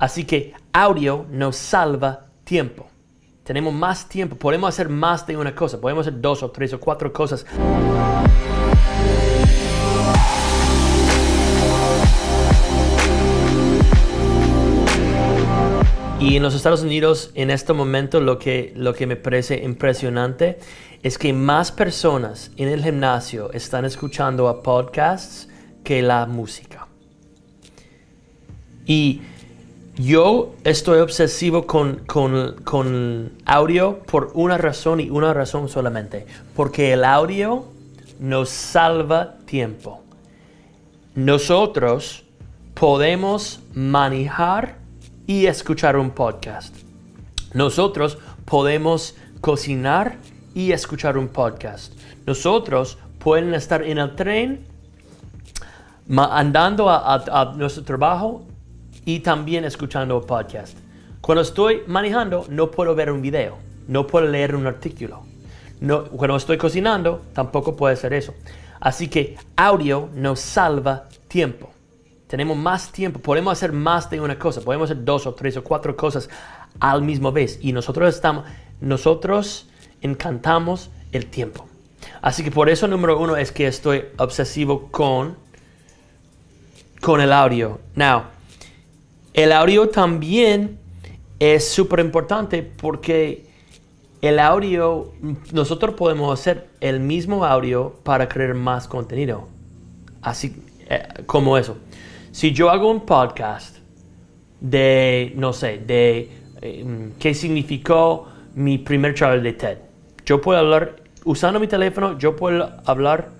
Así que audio nos salva tiempo. Tenemos más tiempo, podemos hacer más de una cosa, podemos hacer dos o tres o cuatro cosas. Y en los Estados Unidos, en este momento, lo que, lo que me parece impresionante es que más personas en el gimnasio están escuchando a podcasts que la música. Y yo estoy obsesivo con, con, audio por una razón y una razón solamente. Porque el audio nos salva tiempo. Nosotros podemos manejar y escuchar un podcast. Nosotros podemos cocinar y escuchar un podcast. Nosotros pueden estar en el tren andando a, nuestro trabajo y también escuchando podcast. Cuando estoy manejando no puedo ver un video, no puedo leer un artículo. No, cuando estoy cocinando tampoco puede ser eso. Así que audio nos salva tiempo tenemos más tiempo, podemos hacer más de una cosa, podemos hacer dos o tres o cuatro cosas al mismo vez y nosotros estamos, nosotros encantamos el tiempo. Así que por eso número uno es que estoy obsesivo con, con el audio. Now, el audio también es súper importante porque el audio, nosotros podemos hacer el mismo audio para crear más contenido. Así eh, como eso. Si yo hago un podcast de, no sé, de eh, qué significó mi primer charla de TED, yo puedo hablar, usando mi teléfono, yo puedo hablar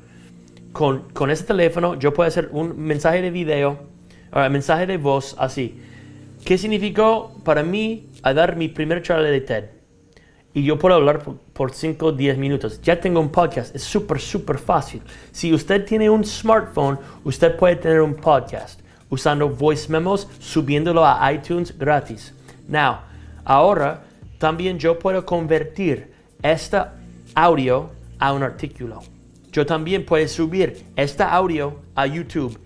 con, con ese teléfono, yo puedo hacer un mensaje de video, un mensaje de voz así. ¿Qué significó para mí a dar mi primer charla de TED? y yo puedo hablar por 5 o 10 minutos. Ya tengo un podcast, es súper, súper fácil. Si usted tiene un smartphone, usted puede tener un podcast usando voice memos, subiéndolo a iTunes gratis. Now, ahora también yo puedo convertir este audio a un artículo. Yo también puedo subir este audio a YouTube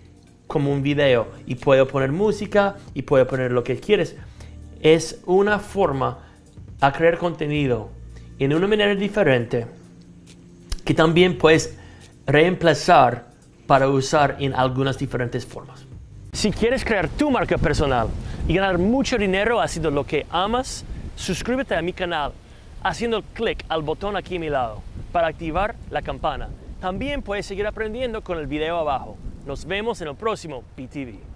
como un video y puedo poner música y puedo poner lo que quieres. Es una forma a crear contenido en una manera diferente que también puedes reemplazar para usar en algunas diferentes formas. Si quieres crear tu marca personal y ganar mucho dinero haciendo lo que amas, suscríbete a mi canal haciendo clic al botón aquí a mi lado para activar la campana. También puedes seguir aprendiendo con el video abajo. Nos vemos en el próximo PTV.